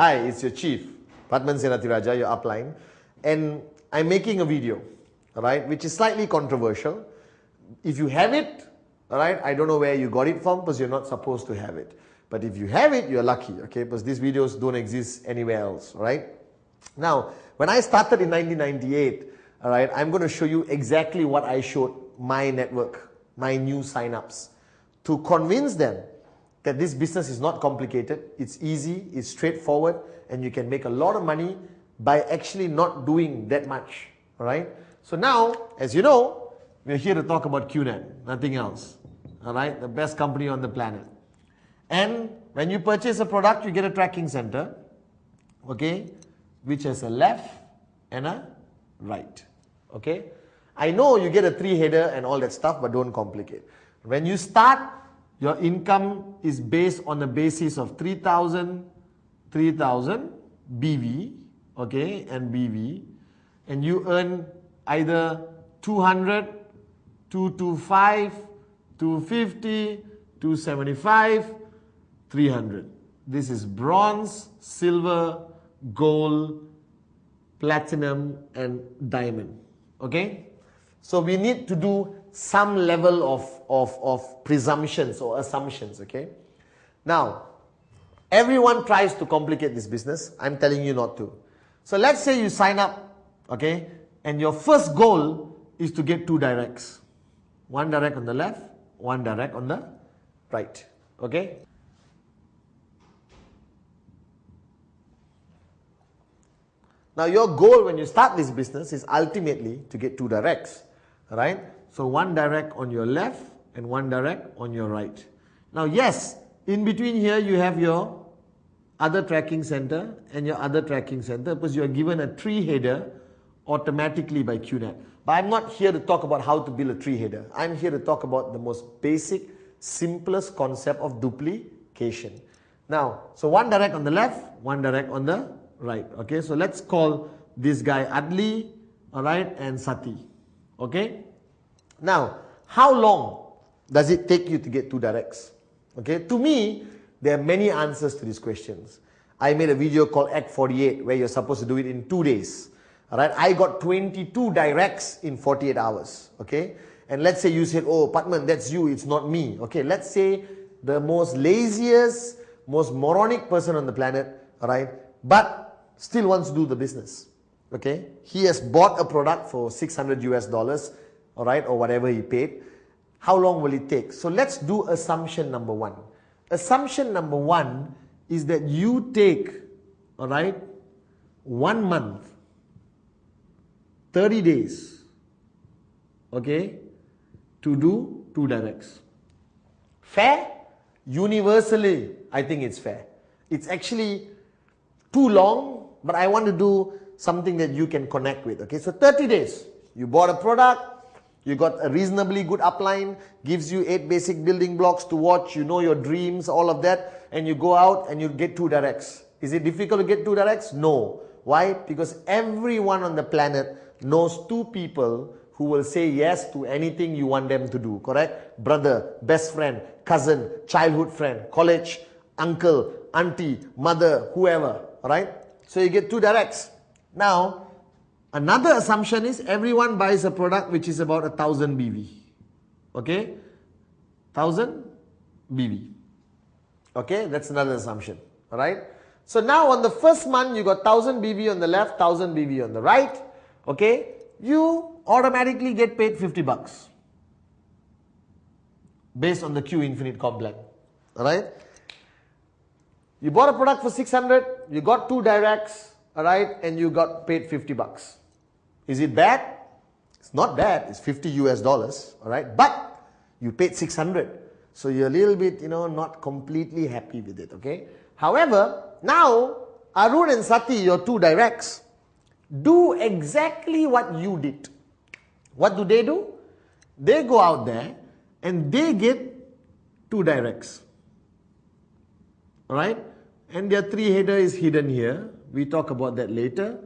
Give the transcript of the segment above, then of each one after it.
Hi, it's your chief, Pathman Senathirajah, your upline, and I'm making a video, alright, which is slightly controversial. If you have it, alright, I don't know where you got it from because you're not supposed to have it. But if you have it, you're lucky, okay, because these videos don't exist anywhere else, right? Now, when I started in 1998, alright, I'm going to show you exactly what I showed my network, my new signups, to convince them that this business is not complicated, it's easy, it's straightforward, and you can make a lot of money by actually not doing that much. Alright? So now, as you know, we're here to talk about QNet, nothing else. Alright? The best company on the planet. And when you purchase a product, you get a tracking center, okay, which has a left and a right. Okay? I know you get a three header and all that stuff, but don't complicate. When you start, your income is based on the basis of 3000, 3000 BV, okay, and BV, and you earn either 200, 225, 250, 275, 300. This is bronze, silver, gold, platinum, and diamond. Okay? So we need to do some level of, of, of presumptions or assumptions. Okay? Now, everyone tries to complicate this business. I'm telling you not to. So let's say you sign up, okay, and your first goal is to get two directs. One direct on the left, one direct on the right. Okay? Now your goal when you start this business is ultimately to get two directs, right? So one direct on your left and one direct on your right. Now yes, in between here you have your other tracking center and your other tracking center because you are given a three header automatically by QNet. But I'm not here to talk about how to build a three header. I'm here to talk about the most basic, simplest concept of duplication. Now, so one direct on the left, one direct on the right. Okay, so let's call this guy Adli, all right, and Sati. Okay. Now, how long does it take you to get two directs? Okay, to me, there are many answers to these questions. I made a video called Act 48 where you're supposed to do it in two days. All right, I got 22 directs in 48 hours. Okay, and let's say you said, "Oh, Pathman, that's you. It's not me." Okay, let's say the most laziest, most moronic person on the planet. All right, but still wants to do the business. Okay, he has bought a product for 600 US dollars, all right, or whatever he paid. How long will it take? So let's do assumption number one. Assumption number one is that you take, all right, one month, 30 days, okay, to do two directs. Fair? Universally, I think it's fair. It's actually too long but I want to do something that you can connect with. Okay, so 30 days. You bought a product, you got a reasonably good upline, gives you eight basic building blocks to watch, you know your dreams, all of that, and you go out and you get two directs. Is it difficult to get two directs? No. Why? Because everyone on the planet knows two people who will say yes to anything you want them to do, correct? Brother, best friend, cousin, childhood friend, college, uncle, auntie, mother, whoever, right? So you get two directs. Now, another assumption is everyone buys a product which is about a thousand BV. Okay? Thousand BV. Okay, that's another assumption. Alright? So now on the first month you got 1000 BV on the left, 1000 BV on the right. Okay? You automatically get paid 50 bucks. Based on the Q Infinite comp plan. Alright? You bought a product for 600, you got two directs, alright, and you got paid 50 bucks. Is it bad? It's not bad, it's 50 US dollars, alright, but you paid 600. So you're a little bit, you know, not completely happy with it, okay? However, now Arun and Sati, your two directs, do exactly what you did. What do they do? They go out there and they get two directs. Alright? And their three header is hidden here. We talk about that later.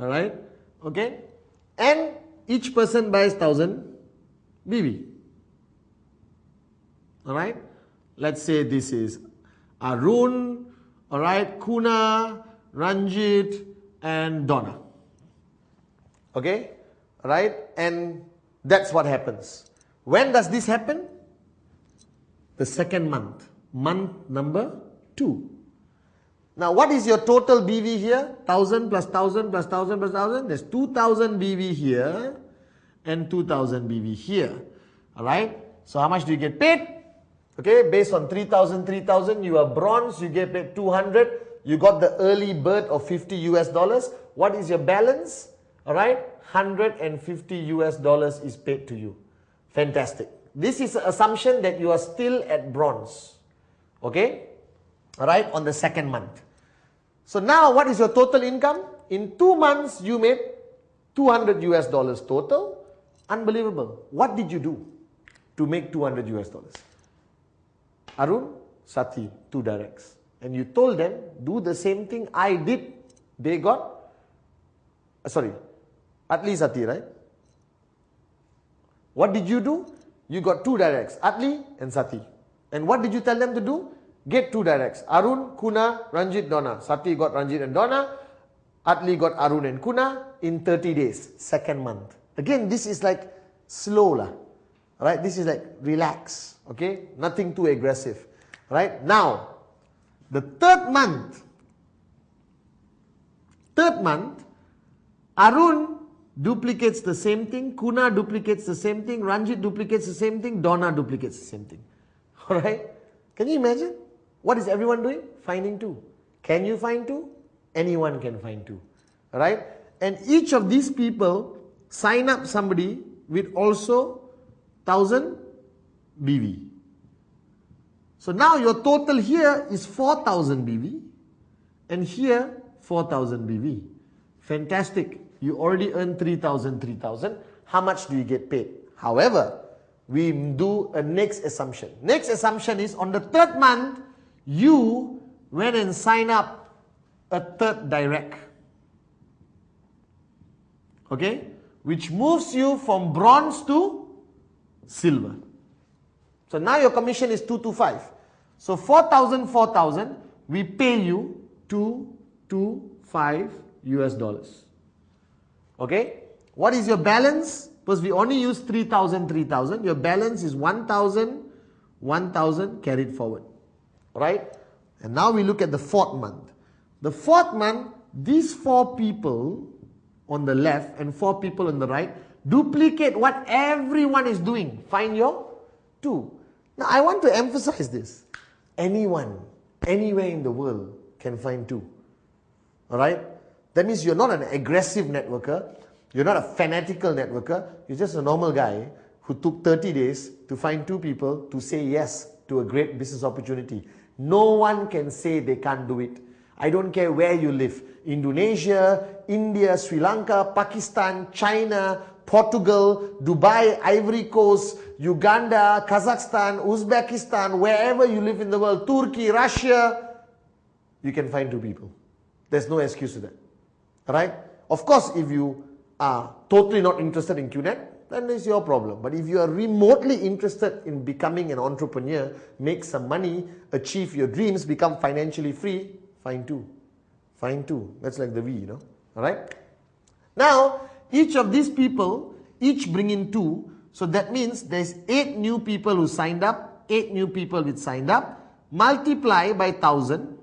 Alright? Okay? And each person buys 1000 BV. Alright? Let's say this is Arun, all right, Kuna, Ranjit, and Donna. Okay, right? And that's what happens. When does this happen? The second month, month number two. Now, what is your total BV here? 1000 plus 1000 plus 1000 plus 1000. There's 2000 BV here and 2000 BV here. Alright? So, how much do you get paid? Okay, based on 3000, 3000, you are bronze, you get paid 200. You got the early bird of 50 US dollars. What is your balance? Alright, 150 US dollars is paid to you. Fantastic. This is an assumption that you are still at bronze. Okay, alright, on the second month. So now what is your total income? In two months, you made 200 US dollars total. Unbelievable. What did you do to make 200 US dollars? Arun, Sati, two directs. And you told them, do the same thing I did. They got, uh, sorry, Atli Sati, right? What did you do? You got two directs, Atli and Sati. And what did you tell them to do? Get two directs. Arun, Kuna, Ranjit, Donna. Sati got Ranjit and Donna. Atli got Arun and Kuna in 30 days, second month. Again, this is like slow lah. Right? This is like relax. Okay? Nothing too aggressive. Right? Now, the third month, third month, Arun duplicates the same thing, Kuna duplicates the same thing, Ranjit duplicates the same thing, Donna duplicates the same thing. Alright? Can you imagine? What is everyone doing? Finding two. Can you find two? Anyone can find two. right? And each of these people sign up somebody with also 1000 BV. So now your total here is 4000 BV and here 4000 BV. Fantastic. You already earned 3000, 3000. How much do you get paid? However, we do a next assumption. Next assumption is on the third month, you went and sign up a third direct. Okay? Which moves you from bronze to silver. So now your commission is 225. So 4,000, 4,000, we pay you 225 US dollars. Okay? What is your balance? Because we only use 3,000, 3,000. Your balance is 1,000, 1,000 carried forward. Right? And now we look at the fourth month. The fourth month, these four people on the left and four people on the right duplicate what everyone is doing. Find your two. Now I want to emphasize this. Anyone, anywhere in the world can find two. Alright? That means you're not an aggressive networker. You're not a fanatical networker. You're just a normal guy who took 30 days to find two people to say yes to a great business opportunity. No one can say they can't do it. I don't care where you live. Indonesia, India, Sri Lanka, Pakistan, China, Portugal, Dubai, Ivory Coast, Uganda, Kazakhstan, Uzbekistan, wherever you live in the world, Turkey, Russia, you can find two people. There's no excuse to that. Right? Of course, if you are totally not interested in QNet, then it's your problem. But if you are remotely interested in becoming an entrepreneur, make some money, achieve your dreams, become financially free, fine too. Fine too. That's like the V, you know. Alright? Now, each of these people, each bring in two. So that means there's eight new people who signed up, eight new people which signed up, multiply by 1000,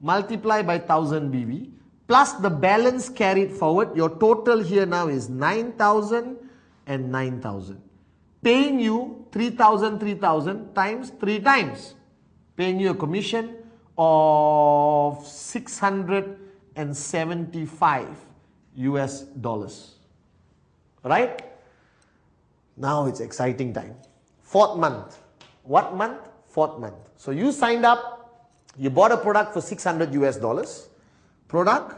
multiply by 1000 BV, plus the balance carried forward. Your total here now is 9000 and 9000. Paying you 3000, 3000 times 3 times. Paying you a commission of 675 US dollars. Right? Now it's exciting time. Fourth month. What month? Fourth month. So you signed up, you bought a product for 600 US dollars. Product,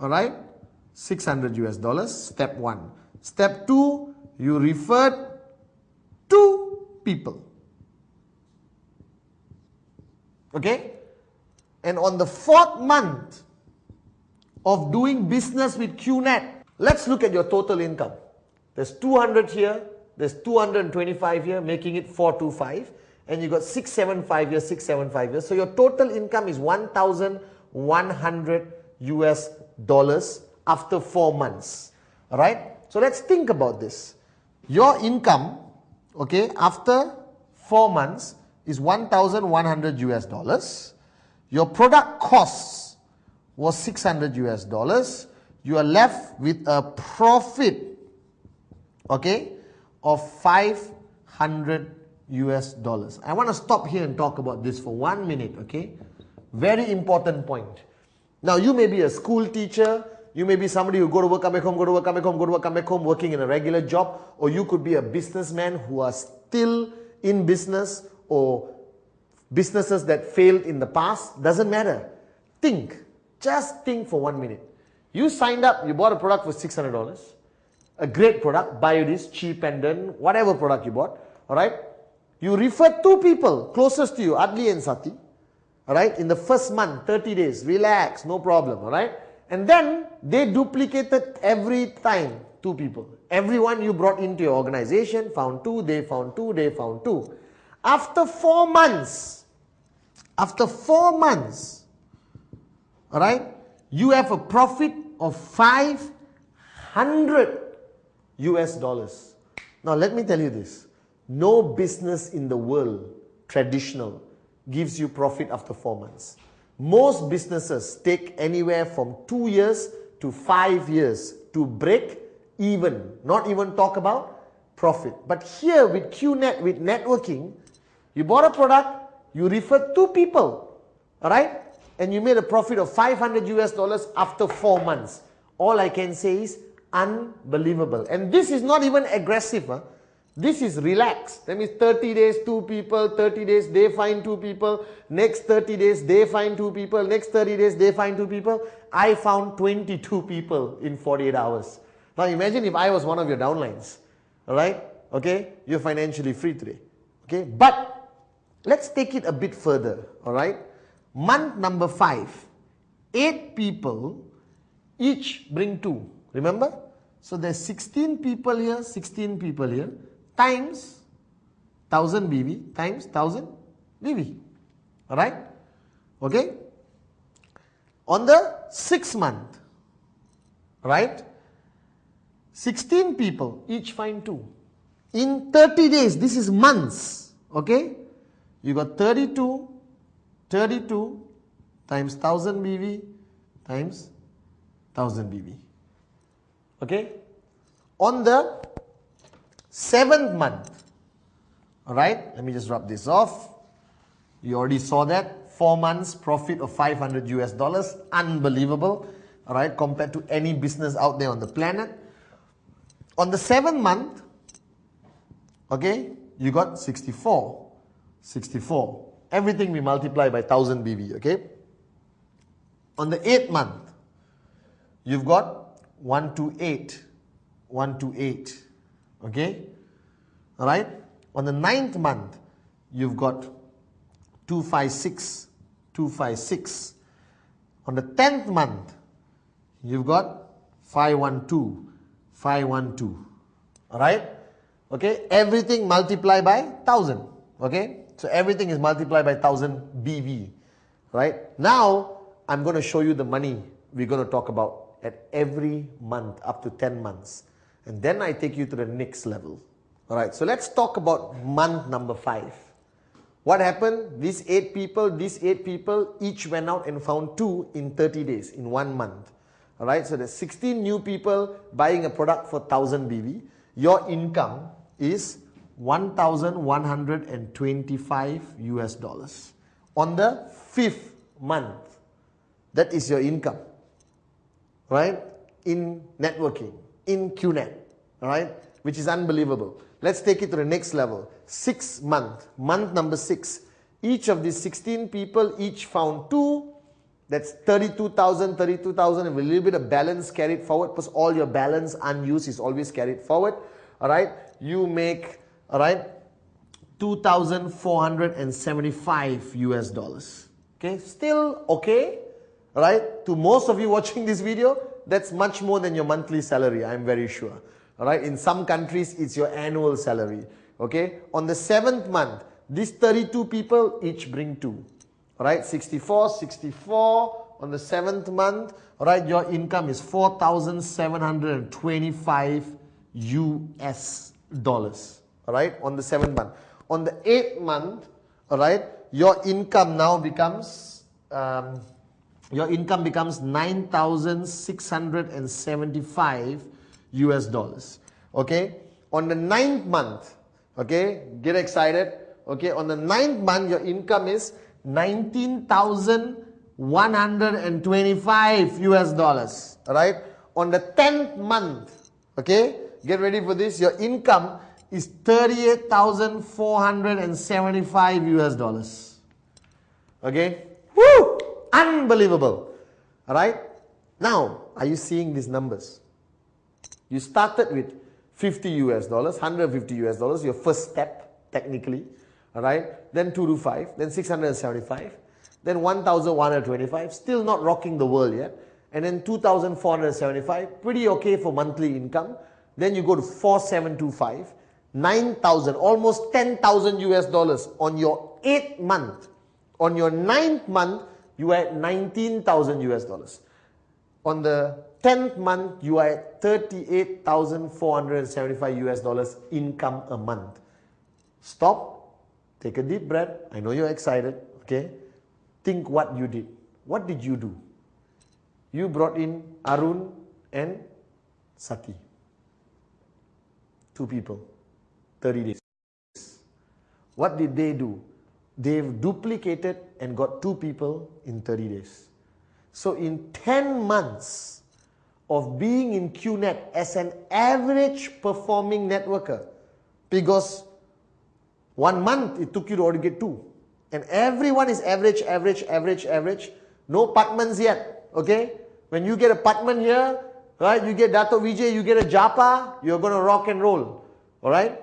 alright, 600 US dollars, step 1. Step 2, you refer two people. Okay? And on the fourth month of doing business with QNet, let's look at your total income. There's 200 here, there's 225 here, making it 425. and you got 675 years, 675 years. So your total income is 1,100 US dollars after four months. Right. So let's think about this. Your income, okay, after four months is 1,100 US dollars. Your product costs was 600 US dollars. You are left with a profit, okay, of 500 US dollars. I want to stop here and talk about this for one minute, okay? Very important point. Now, you may be a school teacher, you may be somebody who go to work, come back home, go to work, come back home, go to work, come back home, working in a regular job, or you could be a businessman who are still in business or businesses that failed in the past. Doesn't matter. Think. Just think for one minute. You signed up, you bought a product for $600, a great product, buy this, cheap pendant, whatever product you bought, alright? You refer two people closest to you, Adli and Sati, alright, in the first month, 30 days, relax, no problem, alright? And then they duplicated every time two people. Everyone you brought into your organization found two, they found two, they found two. After four months, after four months, all right, you have a profit of 500 US dollars. Now, let me tell you this no business in the world, traditional, gives you profit after four months. Most businesses take anywhere from two years to five years to break even, not even talk about profit. But here with QNet, with networking, you bought a product, you referred two people, all right? And you made a profit of 500 US dollars after four months. All I can say is unbelievable. And this is not even aggressive. Huh? This is relaxed. That means 30 days, two people, 30 days, they find two people, next 30 days, they find two people, next 30 days, they find two people. I found 22 people in 48 hours. Now imagine if I was one of your downlines, alright? Okay, you're financially free today. Okay, but let's take it a bit further, alright? Month number five, eight people, each bring two. Remember? So there's 16 people here, 16 people here times 1000 BV times 1000 BV. Alright? Okay? On the sixth month, right? 16 people, each find 2. In 30 days, this is months, okay? You got 32, 32 times 1000 BV times 1000 BV. Okay? On the seventh month. Alright, let me just rub this off. You already saw that. Four months profit of 500 US dollars. Unbelievable. Alright, compared to any business out there on the planet. On the seventh month, okay, you got 64. 64. Everything we multiply by 1000 BV, okay? On the eighth month, you've got 128. 128. Okay? Alright? On the ninth month, you've got 256. 256. On the tenth month, you've got 512. 512. Alright? Okay? Everything multiplied by 1000. Okay? So everything is multiplied by 1000 BV. Right? Now, I'm going to show you the money we're going to talk about at every month up to 10 months. And then I take you to the next level. Alright, so let's talk about month number five. What happened? These eight people, these eight people each went out and found two in 30 days, in one month. Alright, so there's 16 new people buying a product for 1000 BV. Your income is 1125 US dollars on the fifth month. That is your income, right? In networking in QNet, all right, which is unbelievable. Let's take it to the next level. Six month, month number six. Each of these 16 people each found two. That's 32,000, 32,000 with a little bit of balance carried forward because all your balance unused is always carried forward. All right, you make, all right, 2,475 US dollars. Okay, still okay, right? To most of you watching this video, that's much more than your monthly salary, I'm very sure. All right, in some countries, it's your annual salary. Okay, on the seventh month, These 32 people each bring two. All right, 64, 64 on the seventh month. All right, your income is 4,725 US dollars. All right, on the seventh month. On the eighth month, all right, your income now becomes um, your income becomes 9,675 US dollars. Okay, on the ninth month, okay, get excited. Okay, on the ninth month, your income is 19,125 US dollars. Right? On the 10th month, okay, get ready for this. Your income is 38,475 US dollars. Okay? Woo! Unbelievable. Alright? Now, are you seeing these numbers? You started with 50 US dollars, 150 US dollars, your first step, technically. Alright? Then 225, then 675, then 1125, still not rocking the world yet. And then 2475, pretty okay for monthly income. Then you go to 4725, 9,000, almost 10,000 US dollars on your 8th month. On your ninth month, you at 19,000 US dollars. On the 10th month, you are at 38,475 US dollars income a month. Stop, take a deep breath. I know you're excited, okay? Think what you did. What did you do? You brought in Arun and Sati. Two people, 30 days. What did they do? They've duplicated and got two people in 30 days. So in 10 months of being in QNet as an average performing networker, because one month it took you to already get two. And everyone is average, average, average, average. No Pathmans yet, okay? When you get a Pathman here, right, you get Dato Vijay, you get a Japa, you're going to rock and roll, all right?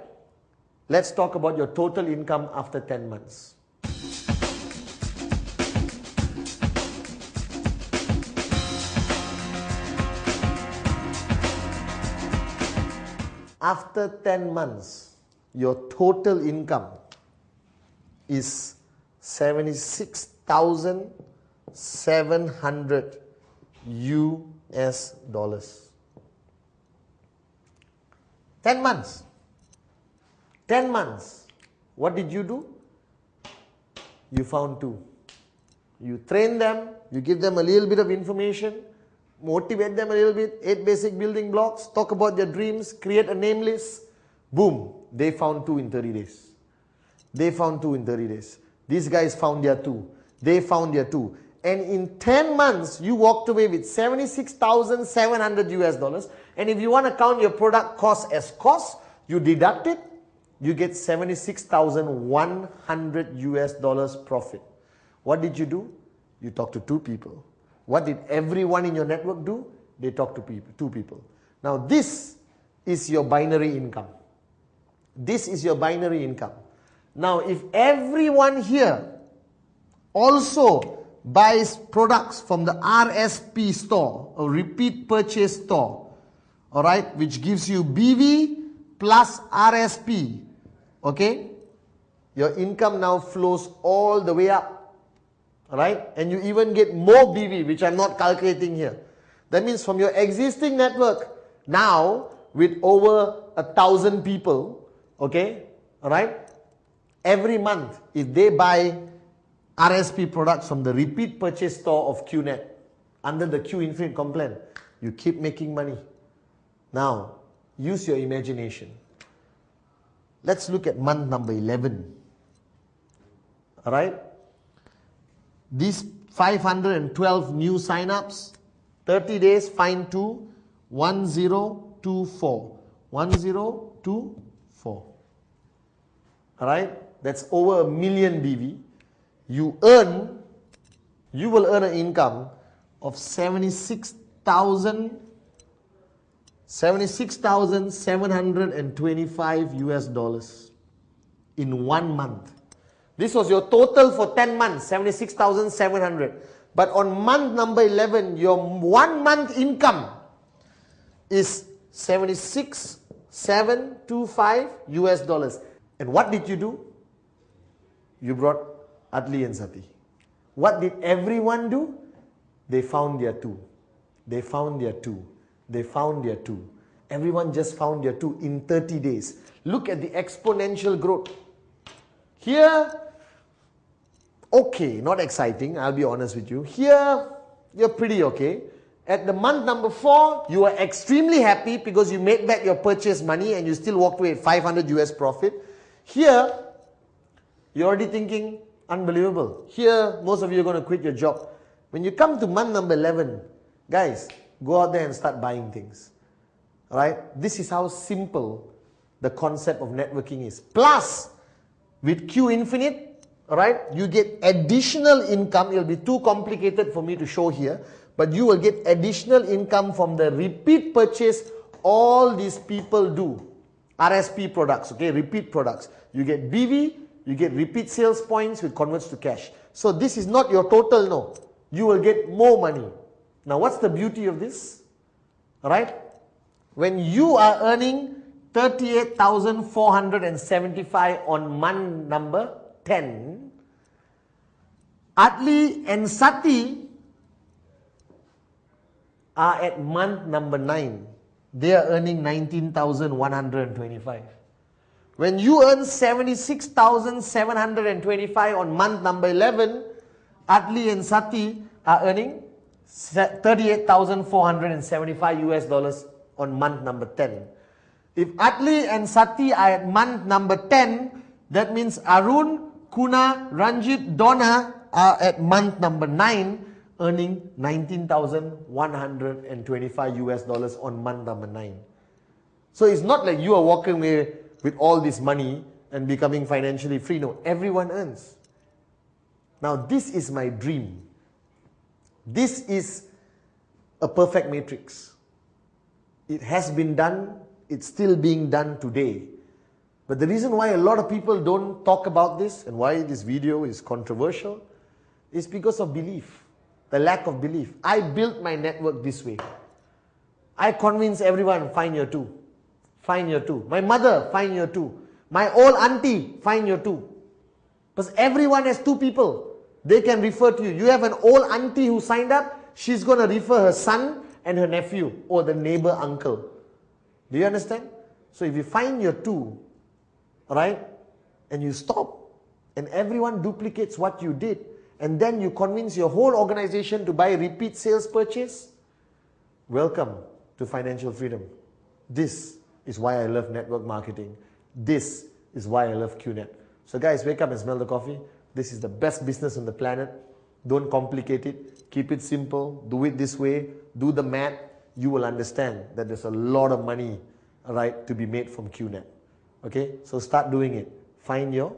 Let's talk about your total income after 10 months. After 10 months, your total income is 76,700 US dollars. 10 months. 10 months. What did you do? You found two. You train them, you give them a little bit of information, motivate them a little bit, eight basic building blocks, talk about their dreams, create a name list. Boom, they found two in 30 days. They found two in 30 days. These guys found their two. They found their two. And in 10 months, you walked away with 76,700 US dollars. And if you want to count your product cost as cost, you deduct it, you get 76,100 US dollars profit. What did you do? You talked to two people. What did everyone in your network do? They talked to people, two people. Now this is your binary income. This is your binary income. Now if everyone here also buys products from the RSP store, a repeat purchase store, all right, which gives you BV plus RSP, okay, your income now flows all the way up, right, and you even get more BV, which I'm not calculating here. That means from your existing network, now with over a thousand people, okay, all right, every month, if they buy RSP products from the repeat purchase store of QNet under the Q Infinite comp plan, you keep making money. Now, use your imagination. Let's look at month number 11. Alright? These 512 new signups, 30 days, fine 2, 1024. 1024. Alright? That's over a million BV. You earn, you will earn an income of 76,000 76,725 US dollars in one month. This was your total for 10 months, 76,700. But on month number 11, your one month income is 76,725 US dollars. And what did you do? You brought Atli and Sati. What did everyone do? They found their two. They found their two. They found their two. Everyone just found their two in 30 days. Look at the exponential growth. Here, okay, not exciting, I'll be honest with you. Here, you're pretty okay. At the month number four, you are extremely happy because you made back your purchase money and you still walked away at 500 US profit. Here, you're already thinking, unbelievable. Here, most of you are going to quit your job. When you come to month number 11, guys, go out there and start buying things. Right? This is how simple the concept of networking is. Plus, with Q Infinite, right, you get additional income. It'll be too complicated for me to show here, but you will get additional income from the repeat purchase all these people do. RSP products, okay, repeat products. You get BV, you get repeat sales points which converts to cash. So this is not your total, no. You will get more money. Now what's the beauty of this? Right? When you are earning 38,475 on month number 10, Atli and Sati are at month number 9. They are earning 19,125. When you earn 76,725 on month number 11, Atli and Sati are earning 38,475 US dollars on month number 10. If Atli and Sati are at month number 10, that means Arun, Kuna, Ranjit, Donna are at month number 9 earning 19,125 US dollars on month number 9. So it's not like you are walking away with all this money and becoming financially free. No, everyone earns. Now, this is my dream. This is a perfect matrix. It has been done, it's still being done today. But the reason why a lot of people don't talk about this and why this video is controversial is because of belief, the lack of belief. I built my network this way. I convince everyone, find your two. Find your two. My mother, find your two. My old auntie, find your two. Because everyone has two people. They can refer to you. You have an old auntie who signed up, she's going to refer her son and her nephew or the neighbor uncle. Do you understand? So if you find your two, right, and you stop, and everyone duplicates what you did, and then you convince your whole organization to buy repeat sales purchase, welcome to financial freedom. This is why I love network marketing. This is why I love QNet. So guys, wake up and smell the coffee. This is the best business on the planet. Don't complicate it. Keep it simple. Do it this way. Do the math. You will understand that there's a lot of money, right, to be made from QNet. Okay, so start doing it. Find your